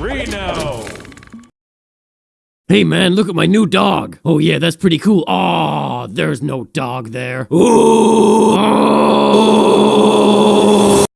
Reno! Hey man, look at my new dog. Oh yeah, that's pretty cool. Aw, there's no dog there. Ooh. Oh.